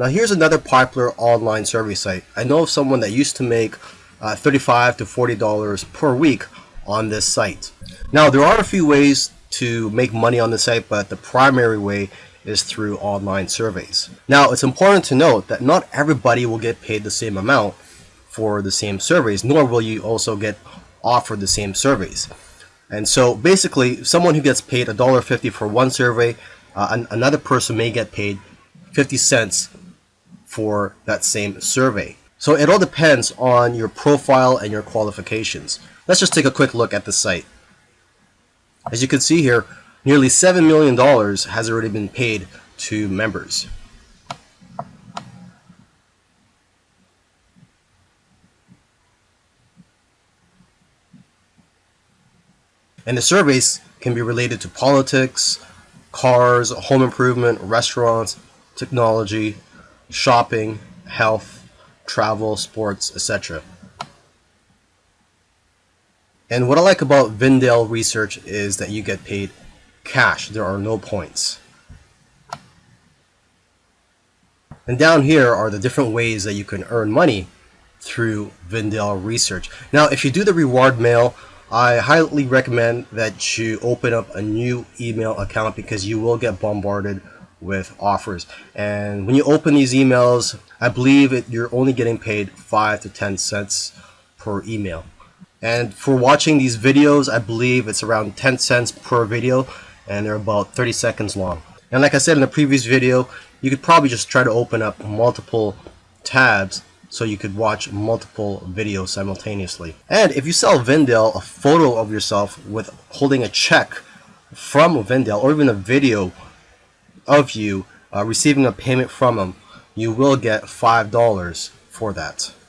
Now here's another popular online survey site. I know of someone that used to make uh, 35 to $40 per week on this site. Now there are a few ways to make money on the site, but the primary way is through online surveys. Now it's important to note that not everybody will get paid the same amount for the same surveys, nor will you also get offered the same surveys. And so basically, someone who gets paid $1.50 for one survey, uh, an another person may get paid 50 cents for that same survey. So it all depends on your profile and your qualifications. Let's just take a quick look at the site. As you can see here, nearly $7 million has already been paid to members. And the surveys can be related to politics, cars, home improvement, restaurants, technology, shopping, health, travel, sports, etc. And what I like about Vindale Research is that you get paid cash. There are no points. And down here are the different ways that you can earn money through Vindale Research. Now, if you do the reward mail, I highly recommend that you open up a new email account because you will get bombarded with offers. And when you open these emails, I believe it, you're only getting paid 5 to 10 cents per email. And for watching these videos, I believe it's around 10 cents per video and they're about 30 seconds long. And like I said in the previous video, you could probably just try to open up multiple tabs so you could watch multiple videos simultaneously. And if you sell Vindale a photo of yourself with holding a check from Vindale or even a video of you uh, receiving a payment from them, you will get $5 for that.